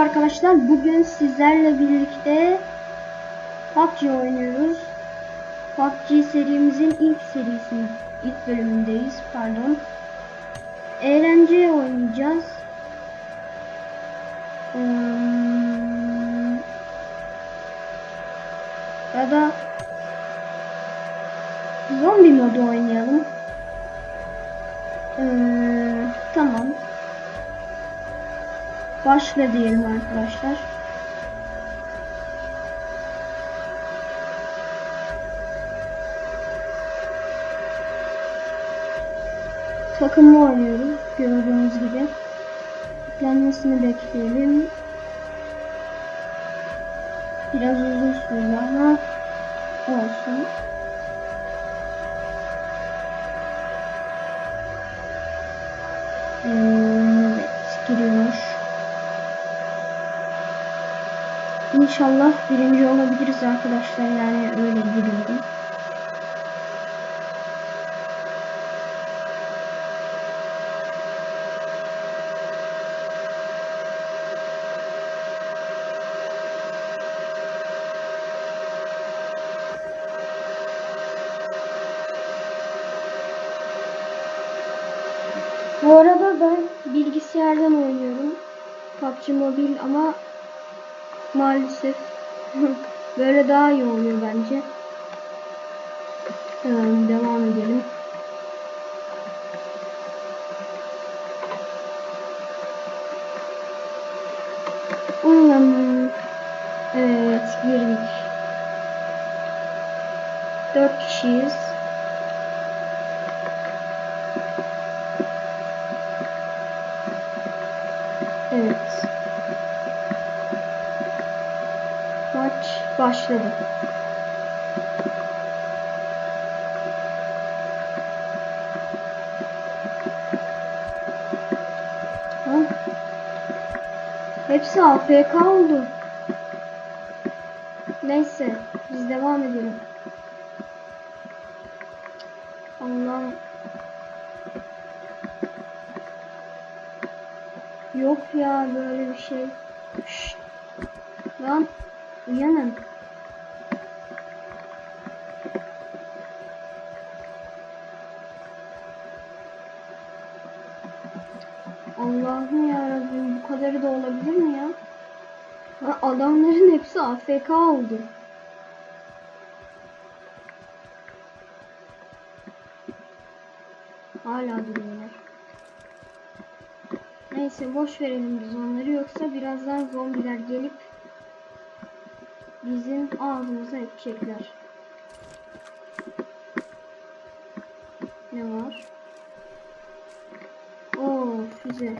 arkadaşlar. Bugün sizlerle birlikte PUBG oynuyoruz. PUBG serimizin ilk serisinin ilk bölümündeyiz. Pardon. Eğlence oynayacağız. Hmm, ya da zombi modu oynayalım. Ee, Başla diyelim arkadaşlar. Takımla oynuyoruz gördüğünüz gibi. Yüklenmesini bekleyelim. Biraz uzun sürdü ama olsun. Hmm, Evet, giriyor. İnşallah birinci olabiliriz arkadaşlar yani öyle biliyorum. Bu arada ben bilgisayardan oynuyorum. PUBG Mobile ama maalesef böyle daha iyi oluyor bence. Hemen devam edelim. Hmm, Evet girdik. Dört kişiyiz. Evet. Başladı. Ha? Hepsi AFK oldu. Neyse, biz devam edelim. Allah'ım. Yok ya böyle bir şey. Şşt. Lan uyanın. Allah'ım ya bu kadarı da olabilir mi ya? Ha, adamların hepsi AFK oldu. Hala duruyorlar. Neyse boş verelim biz onları yoksa birazdan zombiler gelip bizim ağzımıza edecekler. Ne var? Oo füze.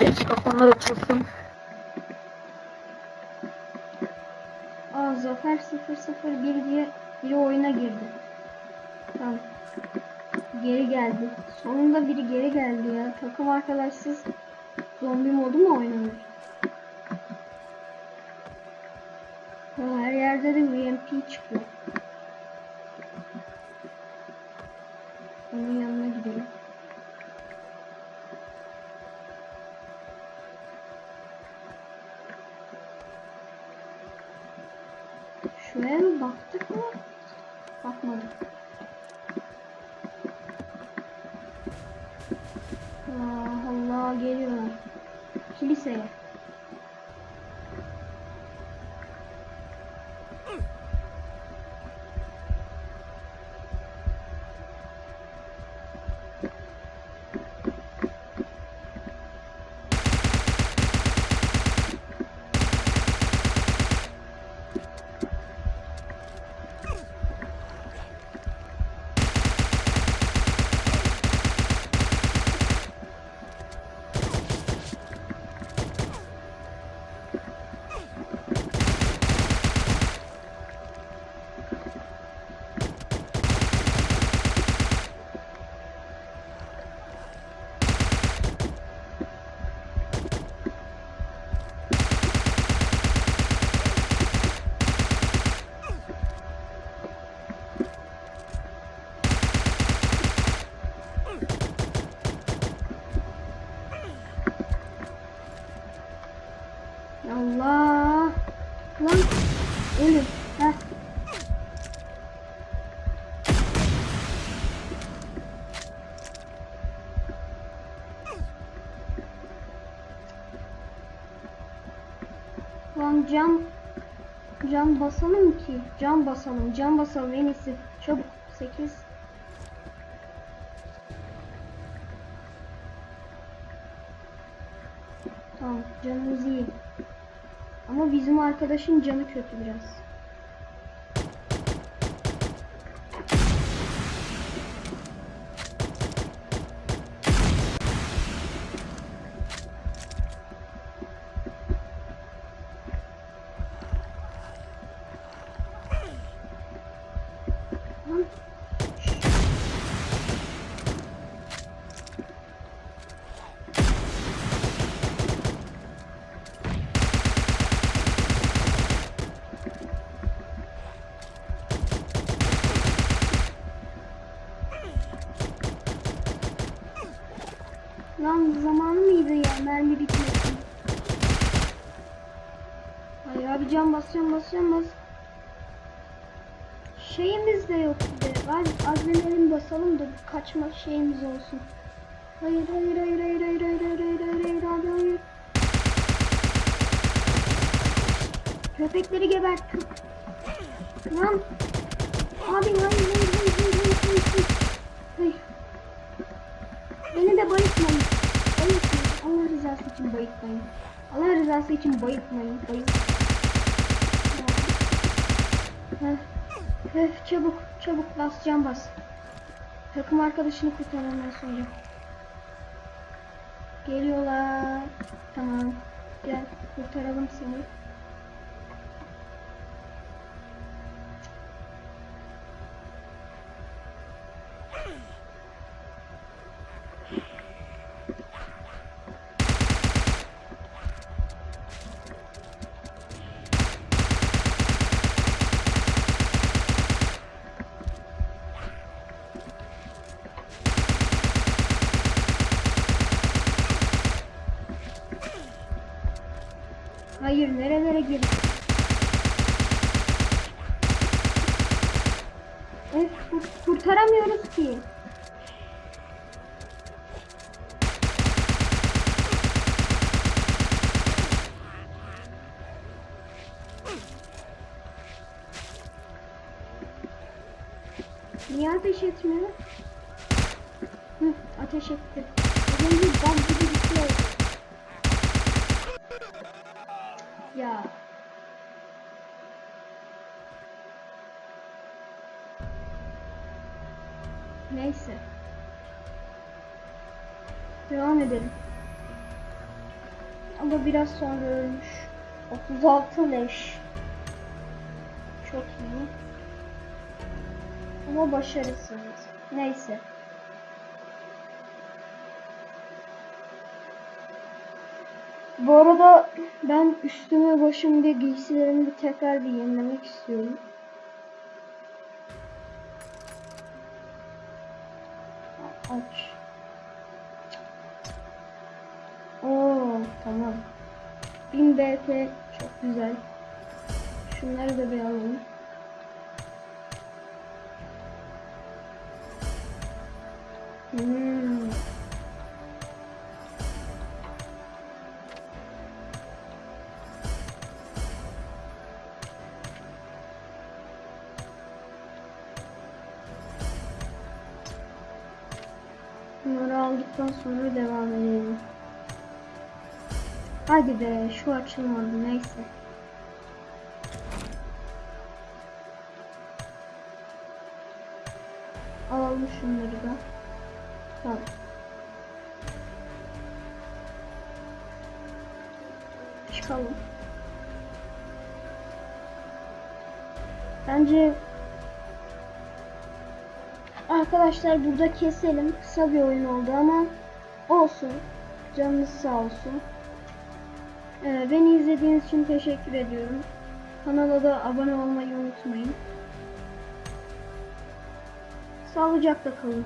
Mikrofonlar açılsın. Aa Zafer 001 diye biri oyuna girdi. Tamam. Geri geldi. Sonunda biri geri geldi ya. Takım arkadaşsız zombi modu mu oynanır? Ha, her yerde de UMP çıkıyor. Onun yanına gidelim. Şuraya mı baktık mı? Bakmadık. Allah Allah geliyorlar. Kiliseye. cam cam basalım ki. Cam basalım. Cam basalım en iyisi. Çabuk. 8 Tamam. Canımız iyi. Ama bizim arkadaşın canı kötü biraz. Lan. Zamanı mıydı ya mermi bitmesin. Hayır abi can basacağım basacağım bas. Şeyimiz de yok bir. Hadi adrenalin basalım da kaçma şeyimiz olsun. Hayır hayır hayır hayır hayır hayır hayır hayır hayır hayır abi hayır. Köpekleri gebert. Lan. Abi hayır hayır hayır hayır hayır hayır hayır. Hayır. Beni de bayıtmayın. Bayıtmayın. Allah rızası için bayıtmayın. Allah rızası için bayıtmayın. Bayıt. Heh. Heh, çabuk çabuk bas can bas. Takım arkadaşını kurtarmamdan sonra. Geliyorlar. Tamam. Gel kurtaralım seni. Hayır nerelere girdik? Evet kur- kurtaramıyoruz ki. Niye ateş etmiyor? Hı, ateş etti. Gibi bir şey oldu. Ya. Neyse. Devam edelim. Ama biraz sonra ölmüş. 36 leş. Çok iyi. Ama başarısız. Neyse. Bu arada ben üstüme başım ve giysilerimi bir tekrar bir yenilemek istiyorum. Aç. Oo tamam. 1000 BP çok güzel. Şunları da bir alalım. Hmm. Aldıktan sonra devam edelim. Hadi be şu açılmadı neyse. Alalım şunları da. Tamam. Çıkalım. Bence Arkadaşlar burada keselim. Kısa bir oyun oldu ama olsun. Canınız sağ olsun. Ee, beni izlediğiniz için teşekkür ediyorum. Kanala da abone olmayı unutmayın. Sağlıcakla kalın.